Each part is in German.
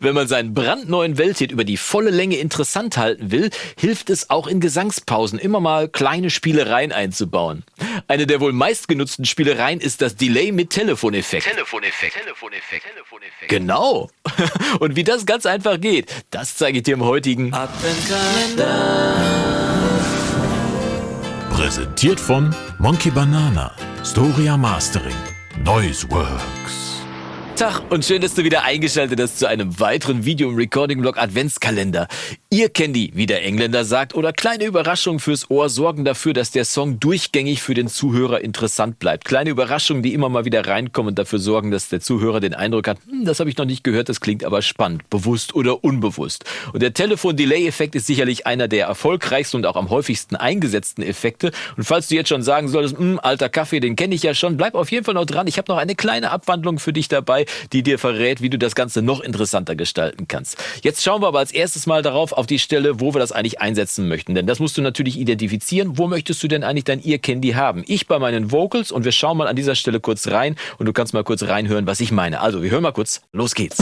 Wenn man seinen brandneuen Welthit über die volle Länge interessant halten will, hilft es auch in Gesangspausen immer mal kleine Spielereien einzubauen. Eine der wohl meistgenutzten Spielereien ist das Delay mit Telefoneffekt. Telefoneffekt. Telefoneffekt. Telefoneffekt. Genau. Und wie das ganz einfach geht, das zeige ich dir im heutigen Adventkalender. Präsentiert von Monkey Banana, Storia Mastering, Noiseworks. Tag und schön, dass du wieder eingeschaltet hast zu einem weiteren Video im Recording-Blog Adventskalender. Ihr kennt die, wie der Engländer sagt, oder kleine Überraschungen fürs Ohr sorgen dafür, dass der Song durchgängig für den Zuhörer interessant bleibt. Kleine Überraschungen, die immer mal wieder reinkommen und dafür sorgen, dass der Zuhörer den Eindruck hat, hm, das habe ich noch nicht gehört, das klingt aber spannend, bewusst oder unbewusst. Und der Telefon-Delay-Effekt ist sicherlich einer der erfolgreichsten und auch am häufigsten eingesetzten Effekte. Und falls du jetzt schon sagen solltest, hm, alter Kaffee, den kenne ich ja schon, bleib auf jeden Fall noch dran. Ich habe noch eine kleine Abwandlung für dich dabei, die dir verrät, wie du das Ganze noch interessanter gestalten kannst. Jetzt schauen wir aber als erstes mal darauf, auf die Stelle, wo wir das eigentlich einsetzen möchten. Denn das musst du natürlich identifizieren. Wo möchtest du denn eigentlich dein Ear Candy haben? Ich bei meinen Vocals und wir schauen mal an dieser Stelle kurz rein und du kannst mal kurz reinhören, was ich meine. Also, wir hören mal kurz. Los geht's.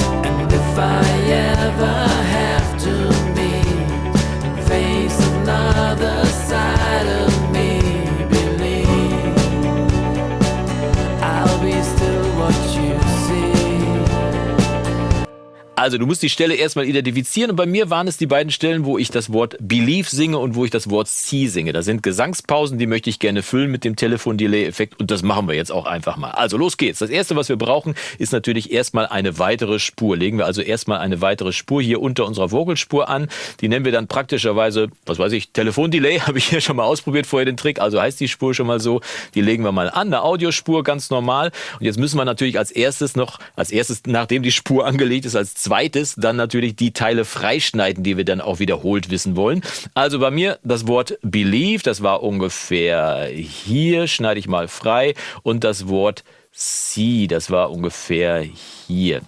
Also du musst die Stelle erstmal identifizieren und bei mir waren es die beiden Stellen, wo ich das Wort Believe singe und wo ich das Wort See singe. Da sind Gesangspausen, die möchte ich gerne füllen mit dem Telefon-Delay-Effekt und das machen wir jetzt auch einfach mal. Also los geht's. Das erste, was wir brauchen, ist natürlich erstmal eine weitere Spur. Legen wir also erstmal eine weitere Spur hier unter unserer Vocalspur an. Die nennen wir dann praktischerweise, was weiß ich, Telefon-Delay, habe ich hier schon mal ausprobiert vorher den Trick, also heißt die Spur schon mal so. Die legen wir mal an, eine Audiospur ganz normal. Und jetzt müssen wir natürlich als erstes noch, als erstes, nachdem die Spur angelegt ist, als zweites dann natürlich die Teile freischneiden, die wir dann auch wiederholt wissen wollen. Also bei mir das Wort believe, das war ungefähr hier, schneide ich mal frei. Und das Wort see, das war ungefähr hier.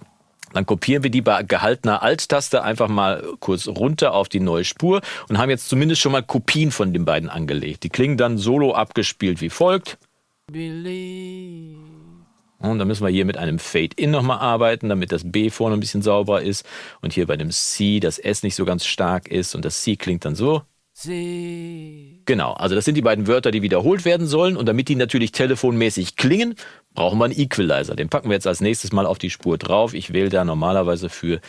Dann kopieren wir die bei gehaltener Alt-Taste einfach mal kurz runter auf die neue Spur und haben jetzt zumindest schon mal Kopien von den beiden angelegt. Die klingen dann solo abgespielt wie folgt. Believe. Und dann müssen wir hier mit einem Fade-In nochmal arbeiten, damit das B vorne ein bisschen sauberer ist. Und hier bei dem C das S nicht so ganz stark ist. Und das C klingt dann so. C. Genau, also das sind die beiden Wörter, die wiederholt werden sollen. Und damit die natürlich telefonmäßig klingen, brauchen wir einen Equalizer. Den packen wir jetzt als nächstes mal auf die Spur drauf. Ich wähle da normalerweise für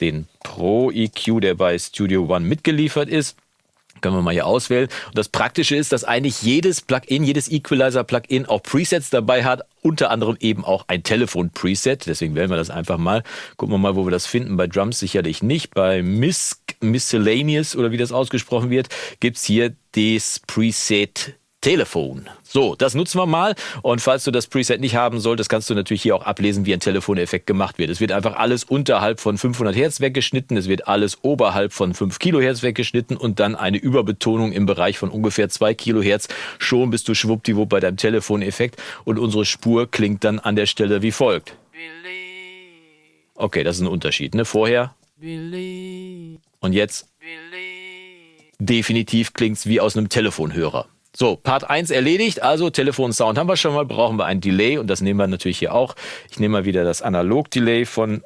den Pro EQ, der bei Studio One mitgeliefert ist. Können wir mal hier auswählen. Und das Praktische ist, dass eigentlich jedes Plugin, jedes Equalizer-Plugin auch Presets dabei hat, unter anderem eben auch ein Telefon-Preset. Deswegen wählen wir das einfach mal. Gucken wir mal, wo wir das finden. Bei Drums sicherlich nicht. Bei Misc, Miscellaneous oder wie das ausgesprochen wird, gibt's hier das Preset Telefon. So, das nutzen wir mal. Und falls du das Preset nicht haben solltest, kannst du natürlich hier auch ablesen, wie ein Telefoneffekt gemacht wird. Es wird einfach alles unterhalb von 500 Hertz weggeschnitten. Es wird alles oberhalb von 5 Kilohertz weggeschnitten und dann eine Überbetonung im Bereich von ungefähr 2 Kilohertz. Schon bist du schwuppdiwupp bei deinem Telefoneffekt und unsere Spur klingt dann an der Stelle wie folgt. Okay, das ist ein Unterschied, ne? Vorher. Und jetzt. Definitiv klingt's wie aus einem Telefonhörer. So, Part 1 erledigt, also Telefonsound haben wir schon mal, brauchen wir ein Delay und das nehmen wir natürlich hier auch. Ich nehme mal wieder das Analog-Delay von,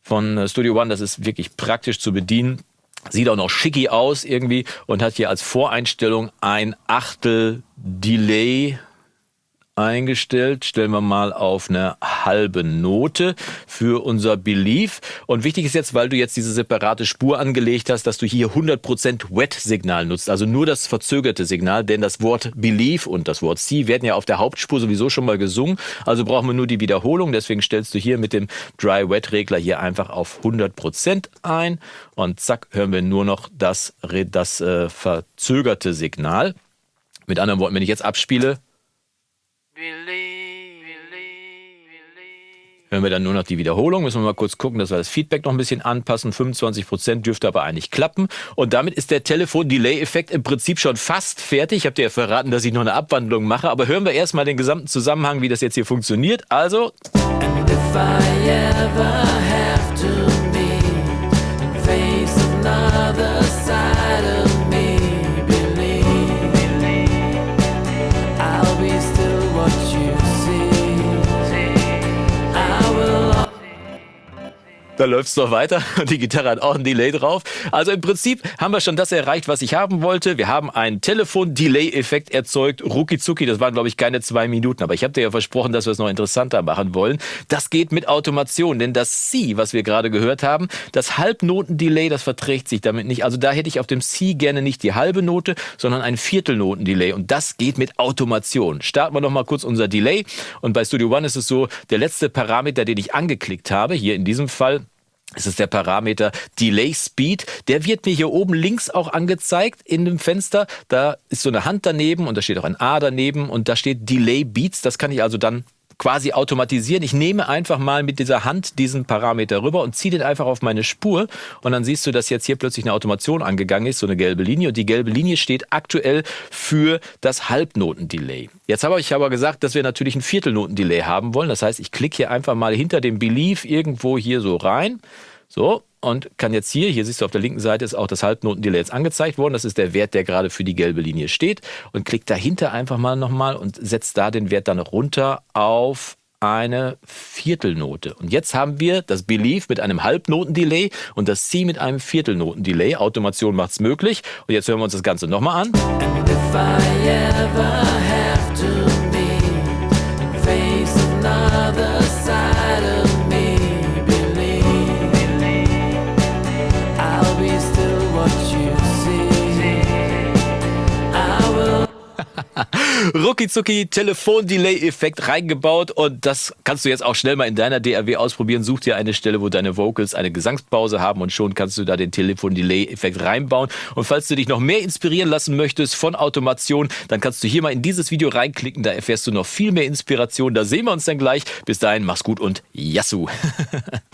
von äh, Studio One, das ist wirklich praktisch zu bedienen. Sieht auch noch schicki aus irgendwie und hat hier als Voreinstellung ein Achtel Delay eingestellt. Stellen wir mal auf eine halbe Note für unser Belief. Und wichtig ist jetzt, weil du jetzt diese separate Spur angelegt hast, dass du hier 100% Wet-Signal nutzt, also nur das verzögerte Signal, denn das Wort Belief und das Wort See werden ja auf der Hauptspur sowieso schon mal gesungen, also brauchen wir nur die Wiederholung, deswegen stellst du hier mit dem Dry-Wet-Regler hier einfach auf 100% ein und zack, hören wir nur noch das, das äh, verzögerte Signal. Mit anderen Worten, wenn ich jetzt abspiele, Wir dann nur noch die Wiederholung, müssen wir mal kurz gucken, dass wir das Feedback noch ein bisschen anpassen. 25% dürfte aber eigentlich klappen. Und damit ist der Telefon-Delay-Effekt im Prinzip schon fast fertig. Ich habe dir ja verraten, dass ich noch eine Abwandlung mache. Aber hören wir erstmal den gesamten Zusammenhang, wie das jetzt hier funktioniert. Also. Da läuft es noch weiter und die Gitarre hat auch ein Delay drauf. Also im Prinzip haben wir schon das erreicht, was ich haben wollte. Wir haben einen Telefon-Delay-Effekt erzeugt. Rucki das waren glaube ich keine zwei Minuten, aber ich habe dir ja versprochen, dass wir es noch interessanter machen wollen. Das geht mit Automation, denn das C, was wir gerade gehört haben, das Halbnoten-Delay, das verträgt sich damit nicht. Also da hätte ich auf dem C gerne nicht die halbe Note, sondern ein Viertelnoten-Delay und das geht mit Automation. Starten wir noch mal kurz unser Delay und bei Studio One ist es so, der letzte Parameter, den ich angeklickt habe, hier in diesem Fall, es ist der Parameter Delay Speed. Der wird mir hier oben links auch angezeigt in dem Fenster. Da ist so eine Hand daneben und da steht auch ein A daneben und da steht Delay Beats. Das kann ich also dann quasi automatisieren. Ich nehme einfach mal mit dieser Hand diesen Parameter rüber und ziehe den einfach auf meine Spur und dann siehst du, dass jetzt hier plötzlich eine Automation angegangen ist, so eine gelbe Linie und die gelbe Linie steht aktuell für das Halbnoten-Delay. Jetzt habe ich aber gesagt, dass wir natürlich ein Viertelnoten-Delay haben wollen. Das heißt, ich klicke hier einfach mal hinter dem Belief irgendwo hier so rein. So, und kann jetzt hier, hier siehst du auf der linken Seite ist auch das Halbnotendelay jetzt angezeigt worden. Das ist der Wert, der gerade für die gelbe Linie steht. Und klick dahinter einfach mal nochmal und setzt da den Wert dann runter auf eine Viertelnote. Und jetzt haben wir das Belief mit einem Halbnotendelay und das C mit einem Viertelnotendelay. Automation macht es möglich. Und jetzt hören wir uns das Ganze nochmal an. Rucki Telefon-Delay-Effekt reingebaut und das kannst du jetzt auch schnell mal in deiner DAW ausprobieren. Such dir eine Stelle, wo deine Vocals eine Gesangspause haben und schon kannst du da den Telefon-Delay-Effekt reinbauen. Und falls du dich noch mehr inspirieren lassen möchtest von Automation, dann kannst du hier mal in dieses Video reinklicken. Da erfährst du noch viel mehr Inspiration. Da sehen wir uns dann gleich. Bis dahin, mach's gut und Yassou!